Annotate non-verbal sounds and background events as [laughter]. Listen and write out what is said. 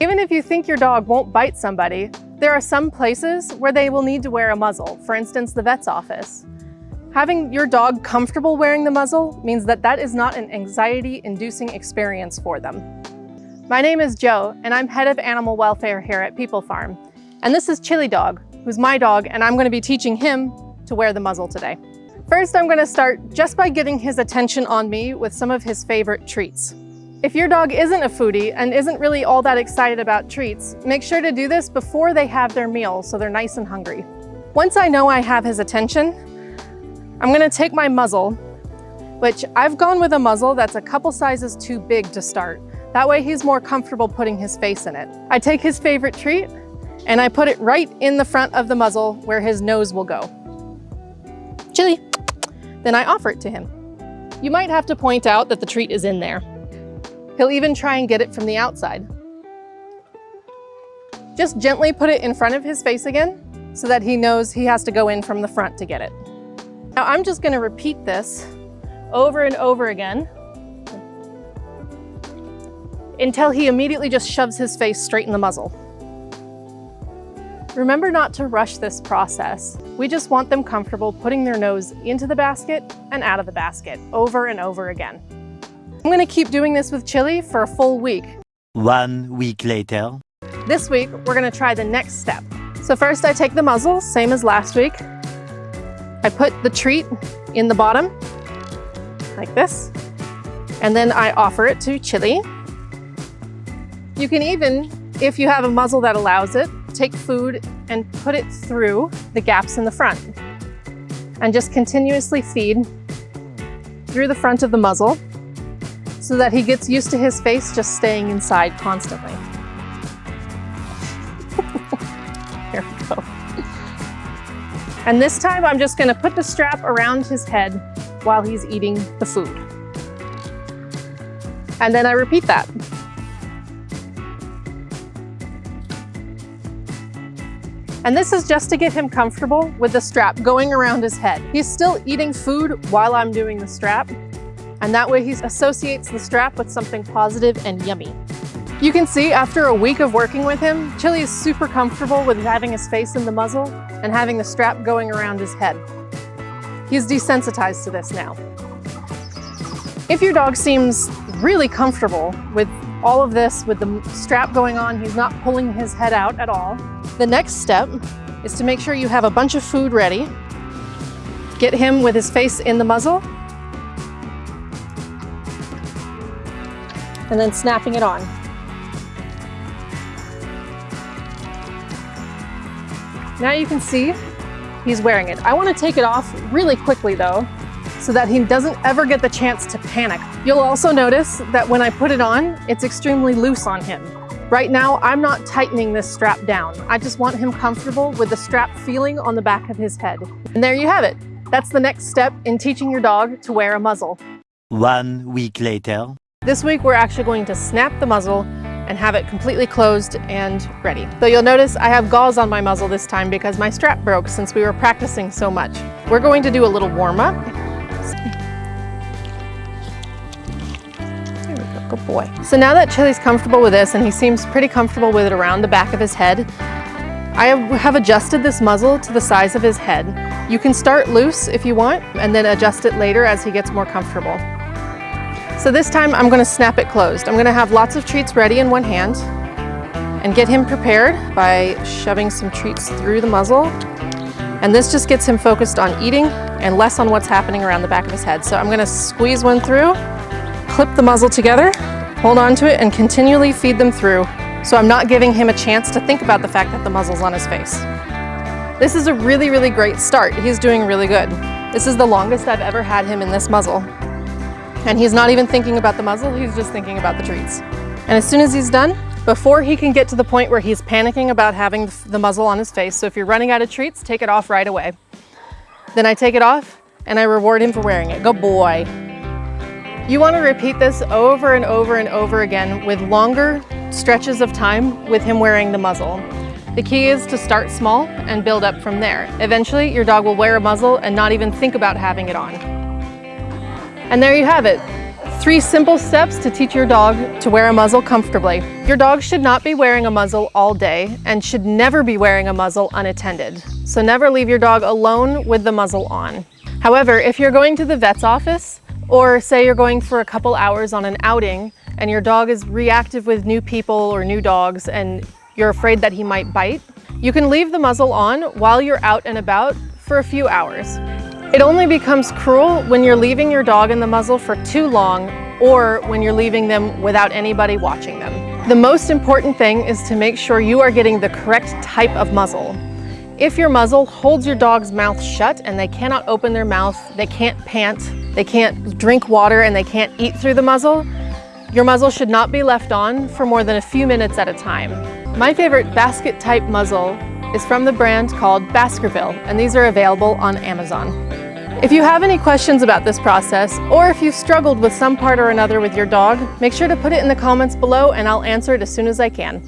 Even if you think your dog won't bite somebody, there are some places where they will need to wear a muzzle, for instance, the vet's office. Having your dog comfortable wearing the muzzle means that that is not an anxiety-inducing experience for them. My name is Joe, and I'm head of animal welfare here at People Farm. And this is Chili Dog, who's my dog, and I'm gonna be teaching him to wear the muzzle today. First, I'm gonna start just by getting his attention on me with some of his favorite treats. If your dog isn't a foodie and isn't really all that excited about treats, make sure to do this before they have their meal so they're nice and hungry. Once I know I have his attention, I'm gonna take my muzzle, which I've gone with a muzzle that's a couple sizes too big to start. That way he's more comfortable putting his face in it. I take his favorite treat and I put it right in the front of the muzzle where his nose will go. Chili. Then I offer it to him. You might have to point out that the treat is in there. He'll even try and get it from the outside. Just gently put it in front of his face again so that he knows he has to go in from the front to get it. Now I'm just gonna repeat this over and over again until he immediately just shoves his face straight in the muzzle. Remember not to rush this process. We just want them comfortable putting their nose into the basket and out of the basket over and over again. I'm gonna keep doing this with Chili for a full week. One week later. This week, we're gonna try the next step. So first I take the muzzle, same as last week. I put the treat in the bottom, like this. And then I offer it to Chili. You can even, if you have a muzzle that allows it, take food and put it through the gaps in the front. And just continuously feed through the front of the muzzle so that he gets used to his face just staying inside constantly. [laughs] Here we go. And this time I'm just gonna put the strap around his head while he's eating the food. And then I repeat that. And this is just to get him comfortable with the strap going around his head. He's still eating food while I'm doing the strap, and that way he associates the strap with something positive and yummy. You can see after a week of working with him, Chili is super comfortable with having his face in the muzzle and having the strap going around his head. He's desensitized to this now. If your dog seems really comfortable with all of this, with the strap going on, he's not pulling his head out at all, the next step is to make sure you have a bunch of food ready. Get him with his face in the muzzle and then snapping it on. Now you can see he's wearing it. I want to take it off really quickly though, so that he doesn't ever get the chance to panic. You'll also notice that when I put it on, it's extremely loose on him. Right now, I'm not tightening this strap down. I just want him comfortable with the strap feeling on the back of his head. And there you have it. That's the next step in teaching your dog to wear a muzzle. One week later. This week, we're actually going to snap the muzzle and have it completely closed and ready. So you'll notice I have gauze on my muzzle this time because my strap broke since we were practicing so much. We're going to do a little warm up. There we go, good boy. So now that Chili's comfortable with this and he seems pretty comfortable with it around the back of his head, I have adjusted this muzzle to the size of his head. You can start loose if you want and then adjust it later as he gets more comfortable. So this time I'm gonna snap it closed. I'm gonna have lots of treats ready in one hand and get him prepared by shoving some treats through the muzzle. And this just gets him focused on eating and less on what's happening around the back of his head. So I'm gonna squeeze one through, clip the muzzle together, hold on to it and continually feed them through. So I'm not giving him a chance to think about the fact that the muzzle's on his face. This is a really, really great start. He's doing really good. This is the longest I've ever had him in this muzzle. And he's not even thinking about the muzzle, he's just thinking about the treats. And as soon as he's done, before he can get to the point where he's panicking about having the muzzle on his face, so if you're running out of treats, take it off right away. Then I take it off and I reward him for wearing it. Good boy. You want to repeat this over and over and over again with longer stretches of time with him wearing the muzzle. The key is to start small and build up from there. Eventually, your dog will wear a muzzle and not even think about having it on. And there you have it. Three simple steps to teach your dog to wear a muzzle comfortably. Your dog should not be wearing a muzzle all day and should never be wearing a muzzle unattended. So never leave your dog alone with the muzzle on. However, if you're going to the vet's office, or say you're going for a couple hours on an outing and your dog is reactive with new people or new dogs and you're afraid that he might bite, you can leave the muzzle on while you're out and about for a few hours. It only becomes cruel when you're leaving your dog in the muzzle for too long or when you're leaving them without anybody watching them. The most important thing is to make sure you are getting the correct type of muzzle. If your muzzle holds your dog's mouth shut and they cannot open their mouth, they can't pant, they can't drink water and they can't eat through the muzzle, your muzzle should not be left on for more than a few minutes at a time. My favorite basket type muzzle is from the brand called Baskerville and these are available on Amazon. If you have any questions about this process, or if you've struggled with some part or another with your dog, make sure to put it in the comments below and I'll answer it as soon as I can.